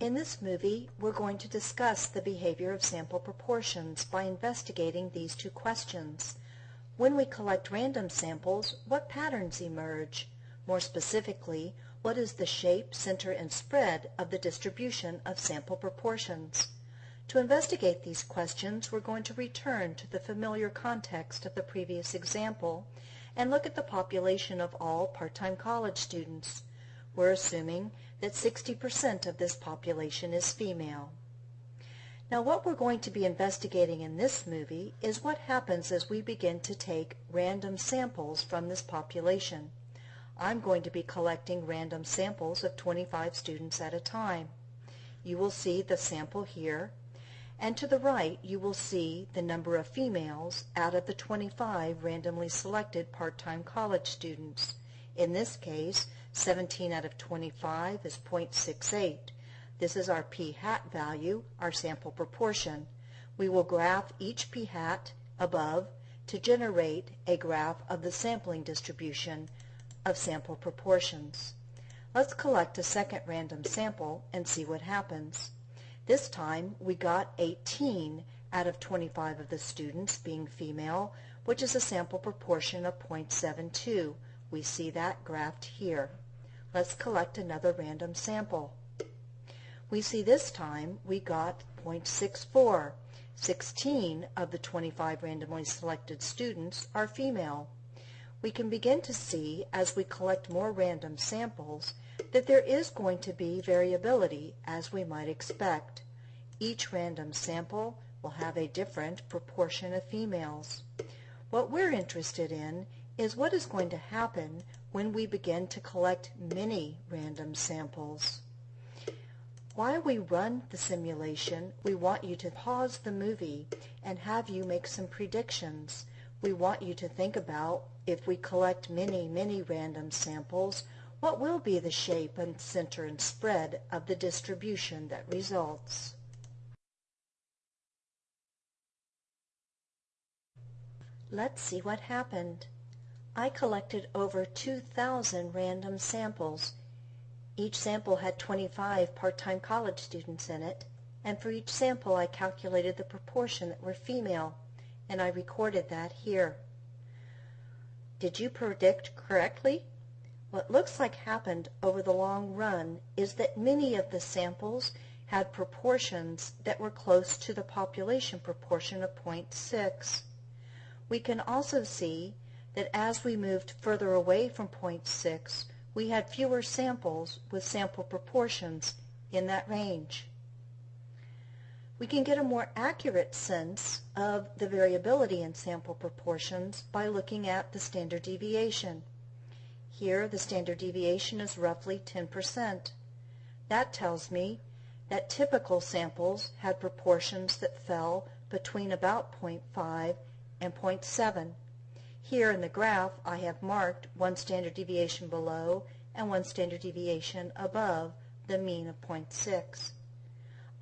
In this movie, we're going to discuss the behavior of sample proportions by investigating these two questions. When we collect random samples, what patterns emerge? More specifically, what is the shape, center, and spread of the distribution of sample proportions? To investigate these questions, we're going to return to the familiar context of the previous example and look at the population of all part-time college students. We're assuming that 60% of this population is female. Now what we're going to be investigating in this movie is what happens as we begin to take random samples from this population. I'm going to be collecting random samples of 25 students at a time. You will see the sample here, and to the right you will see the number of females out of the 25 randomly selected part-time college students. In this case, 17 out of 25 is 0.68. This is our p hat value, our sample proportion. We will graph each p hat above to generate a graph of the sampling distribution of sample proportions. Let's collect a second random sample and see what happens. This time we got 18 out of 25 of the students being female, which is a sample proportion of 0.72. We see that graphed here. Let's collect another random sample. We see this time we got 0.64. 16 of the 25 randomly selected students are female. We can begin to see as we collect more random samples that there is going to be variability as we might expect. Each random sample will have a different proportion of females. What we're interested in is what is going to happen when we begin to collect many random samples. While we run the simulation, we want you to pause the movie and have you make some predictions. We want you to think about if we collect many, many random samples, what will be the shape and center and spread of the distribution that results? Let's see what happened. I collected over 2,000 random samples. Each sample had 25 part-time college students in it, and for each sample I calculated the proportion that were female, and I recorded that here. Did you predict correctly? What looks like happened over the long run is that many of the samples had proportions that were close to the population proportion of 0.6. We can also see that as we moved further away from point 6, we had fewer samples with sample proportions in that range. We can get a more accurate sense of the variability in sample proportions by looking at the standard deviation. Here the standard deviation is roughly 10%. That tells me that typical samples had proportions that fell between about 0.5 and 0.7. Here in the graph I have marked one standard deviation below and one standard deviation above the mean of 0.6.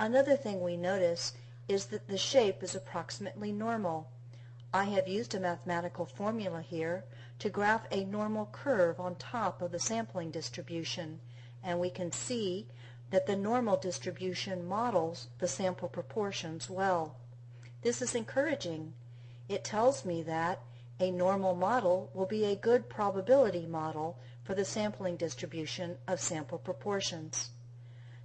Another thing we notice is that the shape is approximately normal. I have used a mathematical formula here to graph a normal curve on top of the sampling distribution and we can see that the normal distribution models the sample proportions well. This is encouraging. It tells me that a normal model will be a good probability model for the sampling distribution of sample proportions.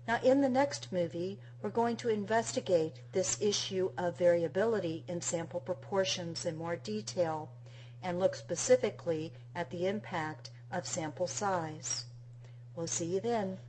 Now in the next movie, we're going to investigate this issue of variability in sample proportions in more detail and look specifically at the impact of sample size. We'll see you then.